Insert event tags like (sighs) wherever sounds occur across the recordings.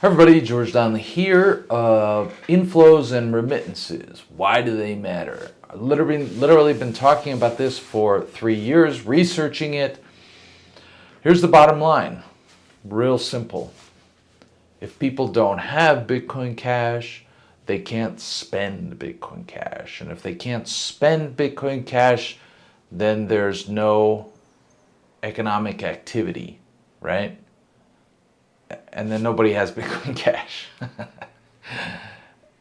Everybody, George Donnelly here. Uh, inflows and remittances. Why do they matter? I've literally, literally been talking about this for three years, researching it. Here's the bottom line. Real simple. If people don't have Bitcoin Cash, they can't spend Bitcoin Cash. And if they can't spend Bitcoin Cash, then there's no economic activity, right? And then nobody has (laughs) Bitcoin Cash.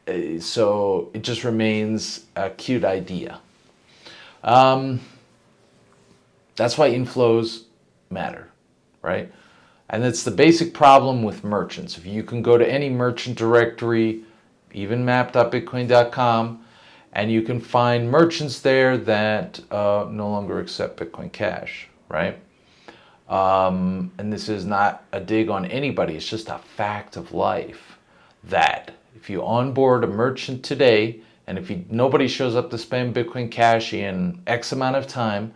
(laughs) so it just remains a cute idea. Um, that's why inflows matter, right? And it's the basic problem with merchants. If you can go to any merchant directory, even map.bitcoin.com, and you can find merchants there that uh, no longer accept Bitcoin Cash, right? Um, and this is not a dig on anybody, it's just a fact of life that if you onboard a merchant today, and if you, nobody shows up to spend Bitcoin Cash in X amount of time,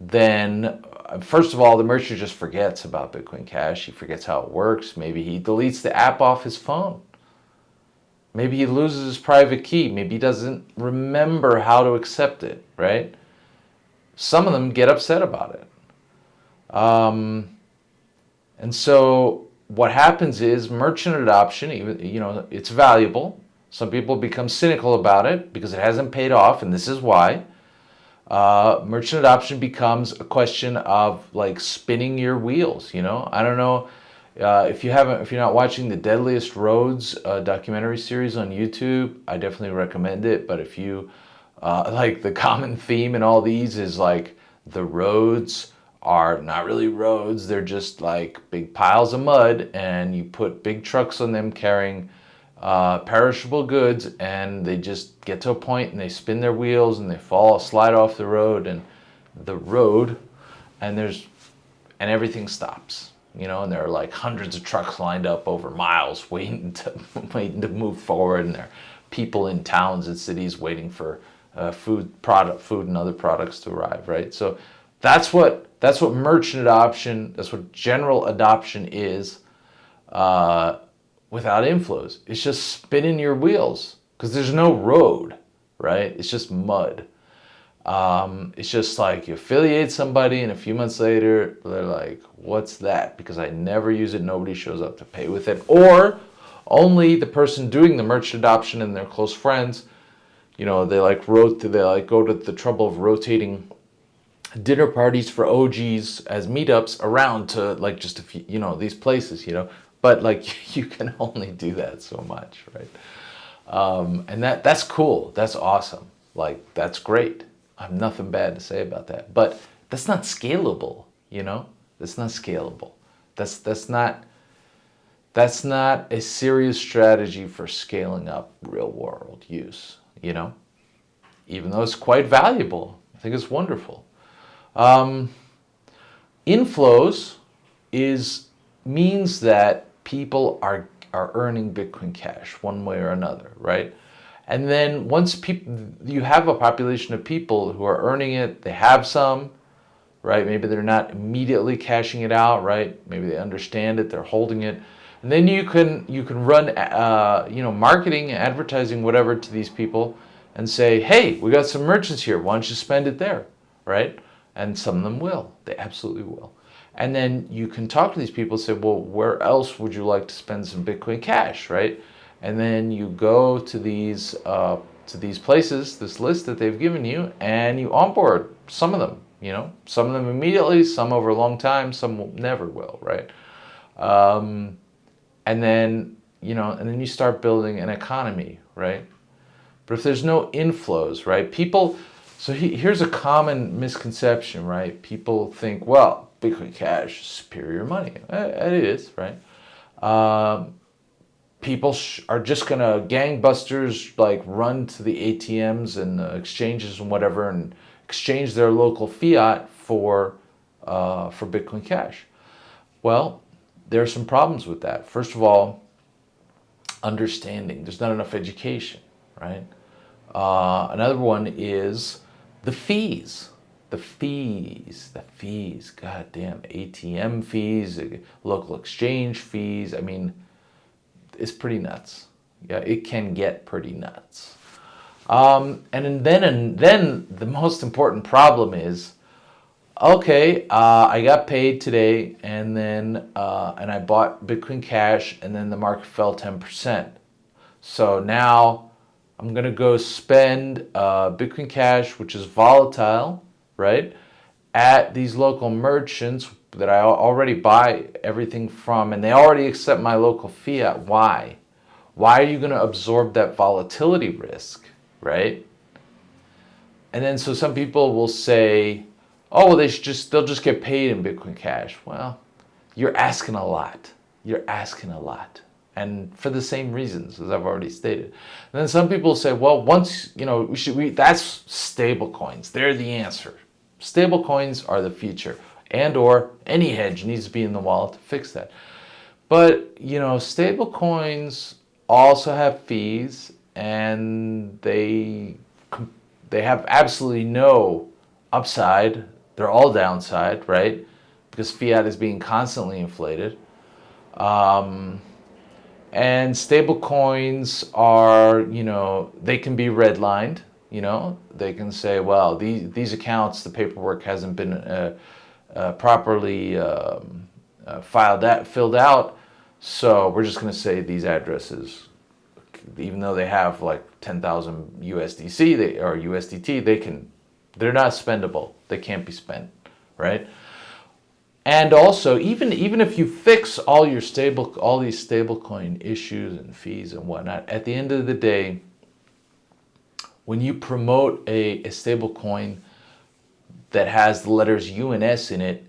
then uh, first of all, the merchant just forgets about Bitcoin Cash. He forgets how it works. Maybe he deletes the app off his phone. Maybe he loses his private key. Maybe he doesn't remember how to accept it, right? Some of them get upset about it. Um, and so what happens is merchant adoption, even you know, it's valuable. Some people become cynical about it because it hasn't paid off, and this is why. Uh, merchant adoption becomes a question of like spinning your wheels. You know, I don't know uh, if you haven't, if you're not watching the Deadliest Roads uh, documentary series on YouTube, I definitely recommend it. But if you uh, (laughs) like the common theme in all these is like the roads are not really roads. They're just like big piles of mud and you put big trucks on them carrying uh, perishable goods and they just get to a point and they spin their wheels and they fall, slide off the road and the road and there's, and everything stops. You know, and there are like hundreds of trucks lined up over miles (laughs) waiting to, waiting to move forward and there are people in towns and cities waiting for uh, food, product, food and other products to arrive, right? So that's what that's what merchant adoption, that's what general adoption is uh, without inflows. It's just spinning your wheels because there's no road, right? It's just mud. Um, it's just like you affiliate somebody and a few months later they're like, what's that? Because I never use it, nobody shows up to pay with it. Or only the person doing the merchant adoption and their close friends, you know, they like wrote, they like go to the trouble of rotating dinner parties for OGs as meetups around to like just a few, you know, these places, you know, but like (laughs) you can only do that so much, right? Um, and that that's cool. That's awesome. Like that's great. I have nothing bad to say about that, but that's not scalable, you know, that's not scalable. That's, that's not, that's not a serious strategy for scaling up real world use, you know, even though it's quite valuable. I think it's wonderful. Um, inflows is means that people are are earning Bitcoin Cash one way or another, right? And then once people, you have a population of people who are earning it, they have some, right? Maybe they're not immediately cashing it out, right? Maybe they understand it, they're holding it. And then you can, you can run, uh, you know, marketing, advertising, whatever to these people and say, hey, we got some merchants here. Why don't you spend it there, right? And some of them will. They absolutely will. And then you can talk to these people and say, well, where else would you like to spend some Bitcoin Cash, right? And then you go to these, uh, to these places, this list that they've given you, and you onboard some of them, you know, some of them immediately, some over a long time, some will, never will, right? Um, and then, you know, and then you start building an economy, right? But if there's no inflows, right, people, so he, here's a common misconception, right? People think, well, Bitcoin Cash is superior money. It is, right? Um, people are just going to gangbusters like run to the ATMs and the exchanges and whatever and exchange their local fiat for, uh, for Bitcoin Cash. Well, there are some problems with that. First of all, understanding. There's not enough education, right? Uh, another one is the fees, the fees, the fees, god damn, ATM fees, local exchange fees. I mean, it's pretty nuts. Yeah, it can get pretty nuts. Um, and then and then the most important problem is, okay, uh, I got paid today, and then uh, and I bought Bitcoin Cash, and then the market fell ten percent. So now I'm gonna go spend uh, Bitcoin Cash, which is volatile, right, at these local merchants that I already buy everything from, and they already accept my local fiat. Why? Why are you going to absorb that volatility risk, right? And then so some people will say, "Oh, well, they should just they'll just get paid in Bitcoin Cash." Well, you're asking a lot. You're asking a lot, and for the same reasons as I've already stated. And then some people say, "Well, once you know, we should we that's stable coins. They're the answer. Stable coins are the future." and or any hedge needs to be in the wallet to fix that. But, you know, stable coins also have fees and they they have absolutely no upside. They're all downside, right? Because fiat is being constantly inflated. Um, and stable coins are, you know, they can be redlined, you know, they can say, well, these, these accounts, the paperwork hasn't been uh, uh, properly um, uh, filed that filled out. So we're just going to say these addresses, even though they have like 10,000 USDC they, or USDT, they can, they're not spendable. They can't be spent, right? And also, even even if you fix all your stable, all these stablecoin issues and fees and whatnot, at the end of the day, when you promote a, a stablecoin that has the letters U and S in it,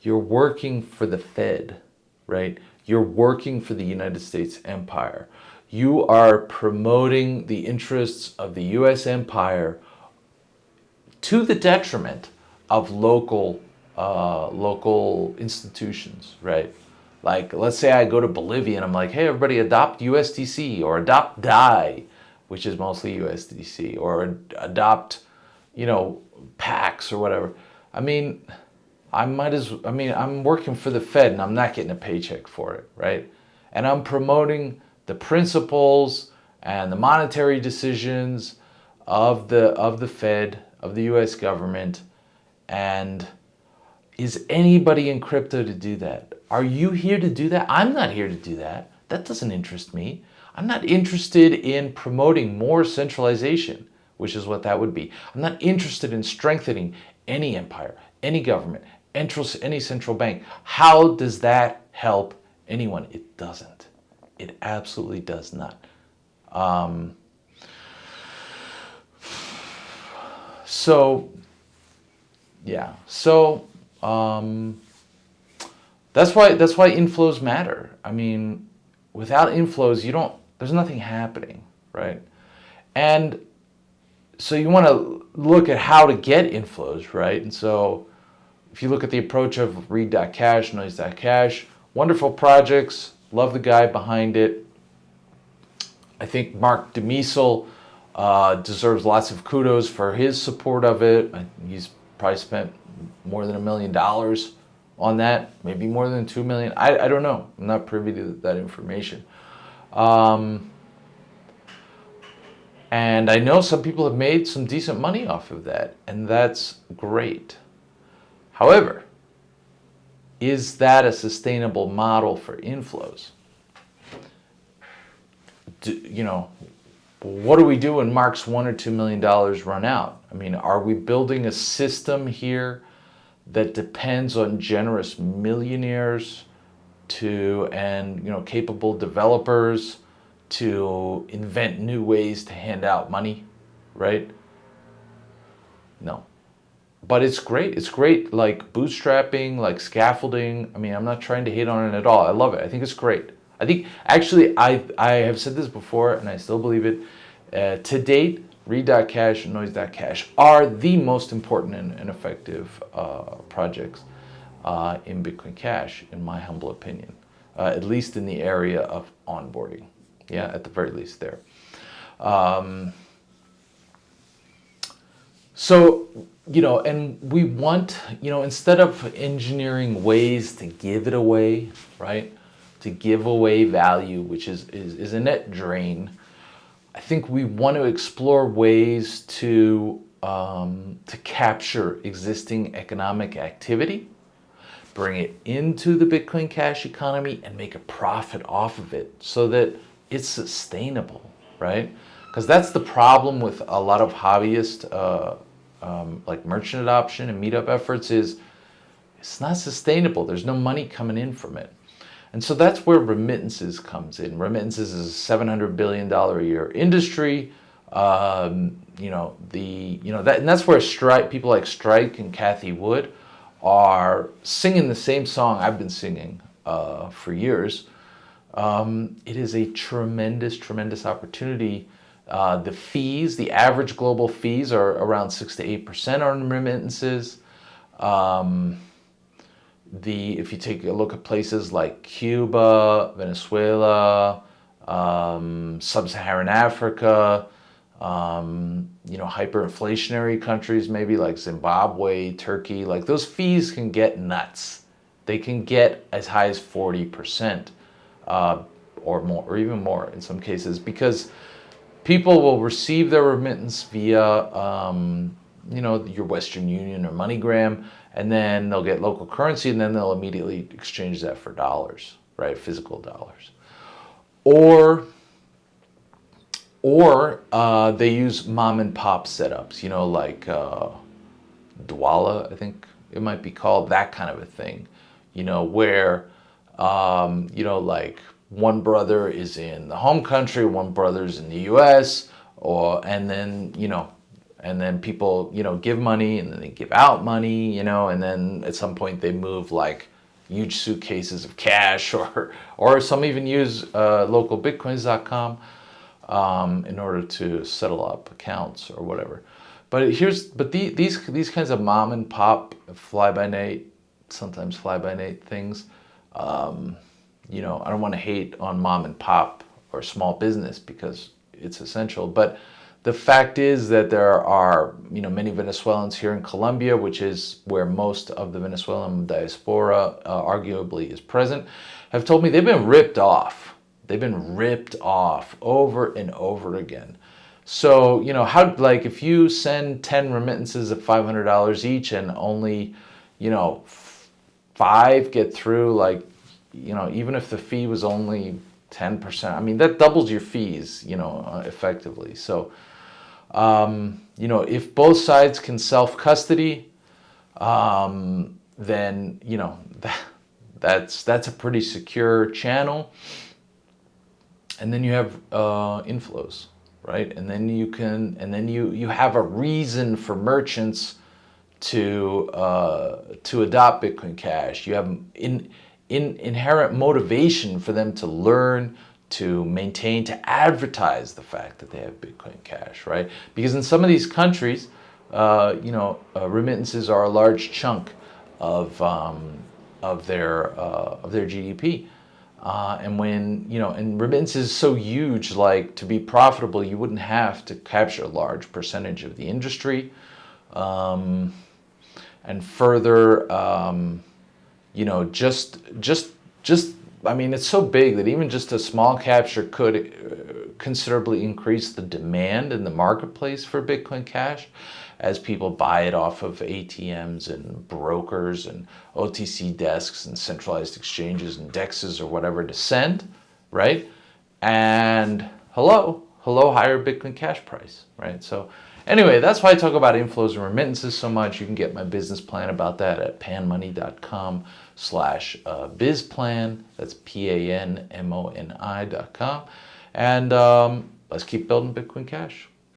you're working for the Fed, right? You're working for the United States empire. You are promoting the interests of the US empire to the detriment of local uh, local institutions, right? Like, let's say I go to Bolivia and I'm like, hey, everybody adopt USDC or adopt DAI, which is mostly USDC, or adopt, you know, Pax or whatever. I mean, I might as I mean, I'm working for the Fed and I'm not getting a paycheck for it, right? And I'm promoting the principles and the monetary decisions of the of the Fed, of the US government. And is anybody in crypto to do that? Are you here to do that? I'm not here to do that. That doesn't interest me. I'm not interested in promoting more centralization which is what that would be. I'm not interested in strengthening any empire, any government, any central bank. How does that help anyone? It doesn't. It absolutely does not. Um, (sighs) so, yeah. So um, that's why that's why inflows matter. I mean, without inflows, you don't. There's nothing happening, right? And so you want to look at how to get inflows, right? And so if you look at the approach of read.cash, noise.cash, wonderful projects, love the guy behind it. I think Marc De Mesel uh, deserves lots of kudos for his support of it. He's probably spent more than a million dollars on that, maybe more than two million. I, I don't know. I'm not privy to that information. Um, and I know some people have made some decent money off of that, and that's great. However, is that a sustainable model for inflows? Do, you know, what do we do when Marc's one or two million dollars run out? I mean, are we building a system here that depends on generous millionaires to and you know capable developers to invent new ways to hand out money, right? No. But it's great. It's great, like bootstrapping, like scaffolding. I mean, I'm not trying to hate on it at all. I love it. I think it's great. I think, actually, I, I have said this before, and I still believe it. Uh, to date, Read.cash and Noise.cash are the most important and, and effective uh, projects uh, in Bitcoin Cash, in my humble opinion, uh, at least in the area of onboarding yeah, at the very least there. Um, so, you know, and we want, you know, instead of engineering ways to give it away, right? To give away value, which is, is, is a net drain. I think we want to explore ways to, um, to capture existing economic activity, bring it into the Bitcoin Cash economy and make a profit off of it so that it's sustainable, right? Because that's the problem with a lot of hobbyist, uh, um, like merchant adoption and meetup efforts is it's not sustainable. There's no money coming in from it. And so that's where remittances comes in. Remittances is a $700 billion a year industry. Um, you know, the, you know, that, and that's where Strike, people like Strike and Cathie Wood are singing the same song I've been singing uh, for years. Um, it is a tremendous, tremendous opportunity. Uh, the fees, the average global fees are around six to eight percent on remittances. Um, the if you take a look at places like Cuba, Venezuela, um, sub-Saharan Africa, um, you know, hyperinflationary countries, maybe like Zimbabwe, Turkey, like those fees can get nuts. They can get as high as 40% uh, or more, or even more in some cases, because people will receive their remittance via, um, you know, your Western Union or MoneyGram, and then they'll get local currency, and then they'll immediately exchange that for dollars, right, physical dollars. Or or uh, they use mom and pop setups, you know, like uh, hawala, I think it might be called, that kind of a thing, you know, where, um, you know, like one brother is in the home country, one brother's in the US, or, and then, you know, and then people, you know, give money and then they give out money, you know, and then at some point they move like huge suitcases of cash (laughs) or, or some even use uh, localbitcoins.com um, in order to settle up accounts or whatever. But here's, but the, these, these kinds of mom and pop fly by night, sometimes fly by night things, um, you know, I don't want to hate on mom and pop or small business because it's essential. But the fact is that there are, you know, many Venezuelans here in Colombia, which is where most of the Venezuelan diaspora uh, arguably is present, have told me they've been ripped off. They've been ripped off over and over again. So, you know, how, like, if you send 10 remittances of $500 each and only, you know, five get through, like, you know, even if the fee was only 10%, I mean, that doubles your fees, you know, uh, effectively. So, um, you know, if both sides can self-custody, um, then, you know, that, that's, that's a pretty secure channel. And then you have uh, inflows, right? And then you can, and then you, you have a reason for merchants to, uh, to adopt Bitcoin Cash. You have in, in inherent motivation for them to learn, to maintain, to advertise the fact that they have Bitcoin Cash, right? Because in some of these countries, uh, you know, uh, remittances are a large chunk of, um, of, their, uh, of their GDP. Uh, and when, you know, and remittances is so huge, like to be profitable, you wouldn't have to capture a large percentage of the industry. Um, and further, um, you know, just, just, just, I mean, it's so big that even just a small capture could uh, considerably increase the demand in the marketplace for Bitcoin Cash as people buy it off of ATMs and brokers and OTC desks and centralized exchanges and dexes or whatever to send, right? And hello, hello, higher Bitcoin Cash price, right? So Anyway, that's why I talk about inflows and remittances so much. You can get my business plan about that at panmoni.com slash uh, bizplan. That's P-A-N-M-O-N-I dot com. And um, let's keep building Bitcoin Cash.